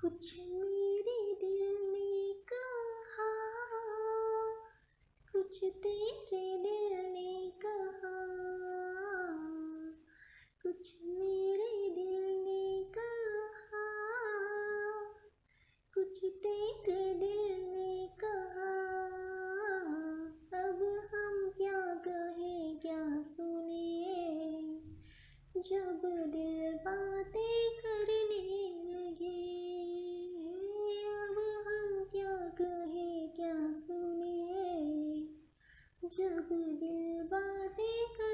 कुछ मेरे दिल ने कहा, कुछ तेरे दिल ने कहा, कुछ मेरे दिल ने कहा, कुछ तेरे दिल ने कहा। अब हम क्या कहें, क्या सुने? जब दिल बातें Jaga 的歌